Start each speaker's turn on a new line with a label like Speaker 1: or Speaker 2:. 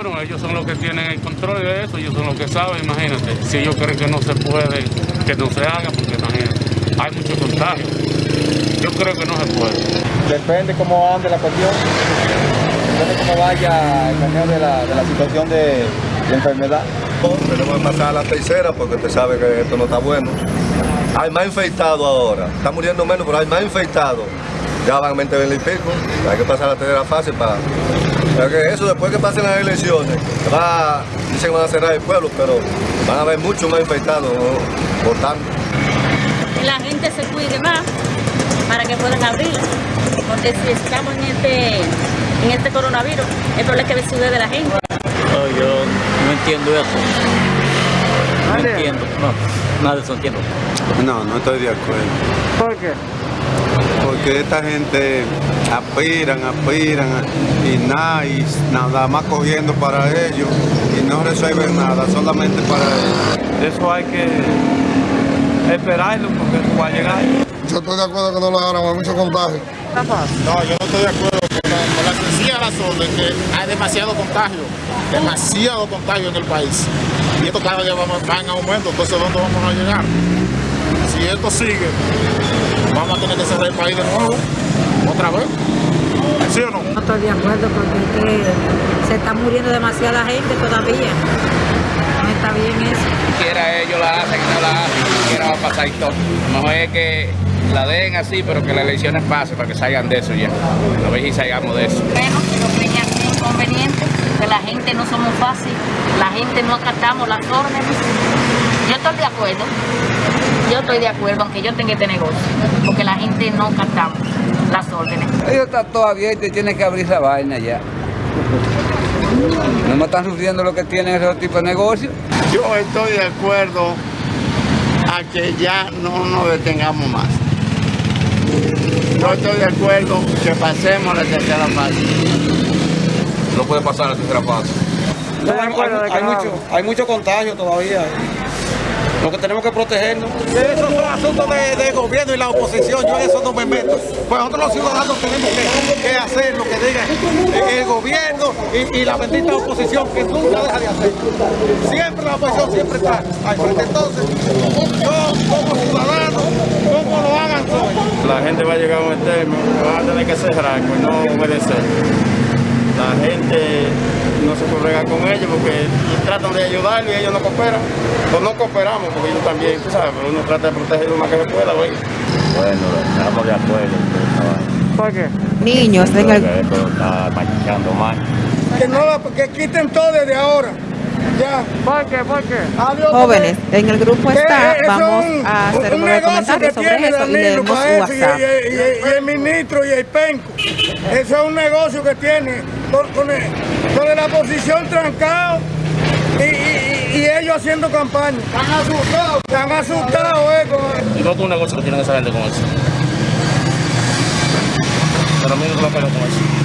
Speaker 1: Bueno, ellos son los que tienen el control de eso, ellos son los que saben, imagínate. Si ellos creen que no se puede, que no se haga, porque imagínate, hay mucho contagio. Yo creo que no se puede.
Speaker 2: Depende cómo ande la cuestión, depende cómo vaya el manejo de la, de la situación de, de enfermedad.
Speaker 3: Tenemos que pasar a la tercera porque usted sabe que esto no está bueno. Hay más infectados ahora. Está muriendo menos, pero hay más infectados. Ya van a meter el pico. Hay que pasar a la tercera fase para... Pero que eso después que pasen las elecciones, va, dicen que van a cerrar el pueblo, pero van a haber muchos más infectados ¿no? votando.
Speaker 4: Que la gente se cuide más para que puedan abrir. Porque si estamos en este, en este coronavirus, el problema es que se cuide de la gente.
Speaker 5: No, yo no entiendo eso. No entiendo, no, nada de eso entiendo.
Speaker 6: No, no estoy de acuerdo.
Speaker 7: ¿Por qué?
Speaker 6: Porque esta gente aspiran, aspiran y nada, y nada más cogiendo para ellos y no resuelven nada, solamente para ellos.
Speaker 7: Eso hay que esperarlo porque eso va a llegar.
Speaker 8: Yo estoy de acuerdo que no lo hagan, hay mucho contagio.
Speaker 9: No, yo no estoy de acuerdo con la, con la sencilla razón de que hay demasiado contagio, demasiado contagio en el país. Y esto cada día va, va en aumento, entonces ¿dónde vamos a llegar? Si esto sigue, vamos a tener que cerrar el país de nuevo, otra vez. ¿Sí o no?
Speaker 10: No estoy de acuerdo porque es que se está muriendo demasiada gente todavía. No está bien eso.
Speaker 11: Quiera ellos la hacen, no la hacen, quiera va a pasar y todo. Lo mejor es que la den así, pero que las elecciones pasen para que salgan de eso ya. A ver si salgamos de eso.
Speaker 4: Bueno, lo que es inconveniente, que la gente no somos fácil, la gente no acatamos las órdenes. Yo estoy de acuerdo, yo estoy de acuerdo, aunque yo tenga este negocio, porque la gente no acatamos las órdenes.
Speaker 12: Ellos están todo abierto y tienen que abrir esa vaina ya. No me están sufriendo lo que tienen esos tipos de negocios.
Speaker 9: Yo estoy de acuerdo a que ya no nos detengamos más. Yo estoy de acuerdo que pasemos la tercera fase.
Speaker 3: No puede pasar la tercera fase.
Speaker 7: hay,
Speaker 2: hay mucho, hay mucho contagio todavía. Lo que tenemos que protegernos.
Speaker 9: Esos son asuntos de, de gobierno y la oposición, yo en eso no me meto. Pues nosotros los ciudadanos tenemos que, hacer lo que diga el gobierno y, la bendita oposición que nunca deja de hacer. Siempre la oposición siempre está al frente. Entonces, yo como ciudadano, como lo hagan soy.
Speaker 7: La gente va a llegar a un extremo, van a tener que cerrar, pues no obedecer. La gente no se puede regar con ellos porque tratan de ayudarlo y ellos no cooperan. Pues no cooperamos porque ellos también, tú sabes, pero uno trata de proteger lo más que se pueda, güey.
Speaker 5: Bueno, estamos de acuerdo.
Speaker 7: ¿Por qué?
Speaker 10: Niños, en el...
Speaker 5: Esto está manchando más.
Speaker 8: Que, no la, que quiten todo desde ahora. Ya.
Speaker 7: ¿Por qué? ¿Por qué?
Speaker 8: Adiós,
Speaker 10: Jóvenes, en el grupo está,
Speaker 8: eso es
Speaker 10: vamos
Speaker 8: un-
Speaker 10: a hacer
Speaker 8: un
Speaker 10: comentario
Speaker 8: que
Speaker 10: sobre
Speaker 8: tiene
Speaker 10: eso y
Speaker 8: Danilo
Speaker 10: leemos
Speaker 8: y-
Speaker 10: WhatsApp.
Speaker 8: Y, y- y el ministro y el penco. Eso es un negocio que tiene con, con el- con la oposición trancado y, y- y- y ellos haciendo campaña. Están asustados. Están asustados, eh, con-
Speaker 1: Y no es un negocio que tiene esa gente con eso. Pero a mí no lo pego con eso.